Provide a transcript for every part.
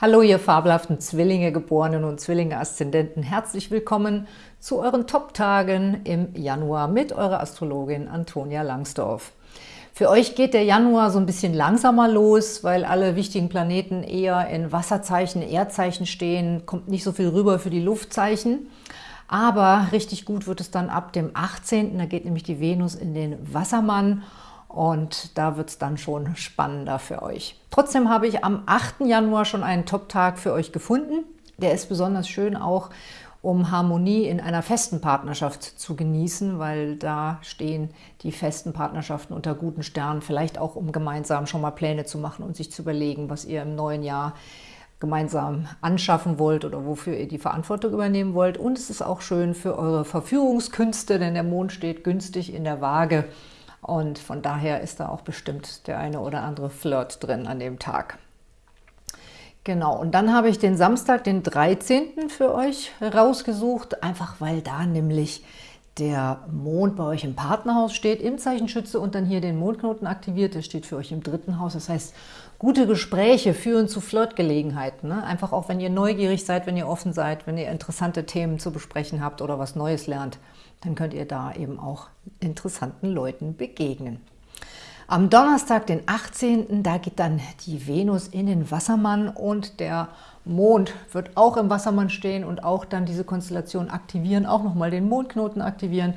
Hallo, ihr fabelhaften Zwillinge-Geborenen und Zwillinge-Aszendenten. Herzlich willkommen zu euren Top-Tagen im Januar mit eurer Astrologin Antonia Langsdorf. Für euch geht der Januar so ein bisschen langsamer los, weil alle wichtigen Planeten eher in Wasserzeichen, Erdzeichen stehen. Kommt nicht so viel rüber für die Luftzeichen. Aber richtig gut wird es dann ab dem 18. Da geht nämlich die Venus in den Wassermann und da wird es dann schon spannender für euch. Trotzdem habe ich am 8. Januar schon einen Top-Tag für euch gefunden. Der ist besonders schön auch, um Harmonie in einer festen Partnerschaft zu genießen, weil da stehen die festen Partnerschaften unter guten Sternen, vielleicht auch um gemeinsam schon mal Pläne zu machen und sich zu überlegen, was ihr im neuen Jahr gemeinsam anschaffen wollt oder wofür ihr die Verantwortung übernehmen wollt. Und es ist auch schön für eure Verführungskünste, denn der Mond steht günstig in der Waage und von daher ist da auch bestimmt der eine oder andere Flirt drin an dem Tag. Genau, und dann habe ich den Samstag, den 13. für euch rausgesucht, einfach weil da nämlich der Mond bei euch im Partnerhaus steht, im Zeichen Schütze und dann hier den Mondknoten aktiviert, der steht für euch im dritten Haus. Das heißt, gute Gespräche führen zu Flirtgelegenheiten. Ne? Einfach auch, wenn ihr neugierig seid, wenn ihr offen seid, wenn ihr interessante Themen zu besprechen habt oder was Neues lernt, dann könnt ihr da eben auch interessanten Leuten begegnen. Am Donnerstag, den 18., da geht dann die Venus in den Wassermann und der Mond wird auch im Wassermann stehen und auch dann diese Konstellation aktivieren, auch nochmal den Mondknoten aktivieren.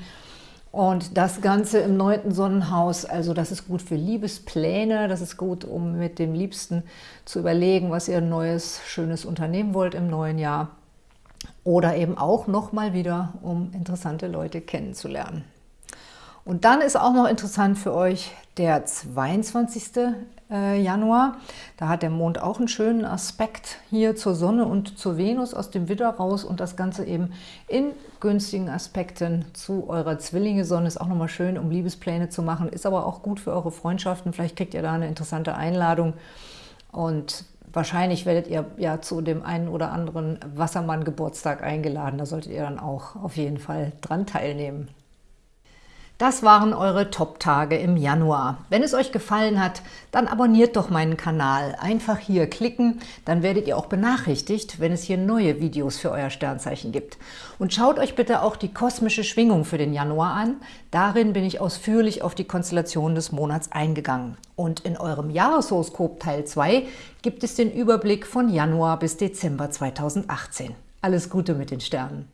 Und das Ganze im neunten Sonnenhaus, also das ist gut für Liebespläne, das ist gut, um mit dem Liebsten zu überlegen, was ihr neues, schönes unternehmen wollt im neuen Jahr. Oder eben auch nochmal wieder, um interessante Leute kennenzulernen. Und dann ist auch noch interessant für euch der 22. Äh, Januar. Da hat der Mond auch einen schönen Aspekt hier zur Sonne und zur Venus aus dem Widder raus und das Ganze eben in günstigen Aspekten zu eurer Zwillinge-Sonne. Ist auch nochmal schön, um Liebespläne zu machen, ist aber auch gut für eure Freundschaften. Vielleicht kriegt ihr da eine interessante Einladung und wahrscheinlich werdet ihr ja zu dem einen oder anderen Wassermann-Geburtstag eingeladen. Da solltet ihr dann auch auf jeden Fall dran teilnehmen. Das waren eure Top-Tage im Januar. Wenn es euch gefallen hat, dann abonniert doch meinen Kanal. Einfach hier klicken, dann werdet ihr auch benachrichtigt, wenn es hier neue Videos für euer Sternzeichen gibt. Und schaut euch bitte auch die kosmische Schwingung für den Januar an. Darin bin ich ausführlich auf die Konstellation des Monats eingegangen. Und in eurem Jahreshoroskop Teil 2 gibt es den Überblick von Januar bis Dezember 2018. Alles Gute mit den Sternen!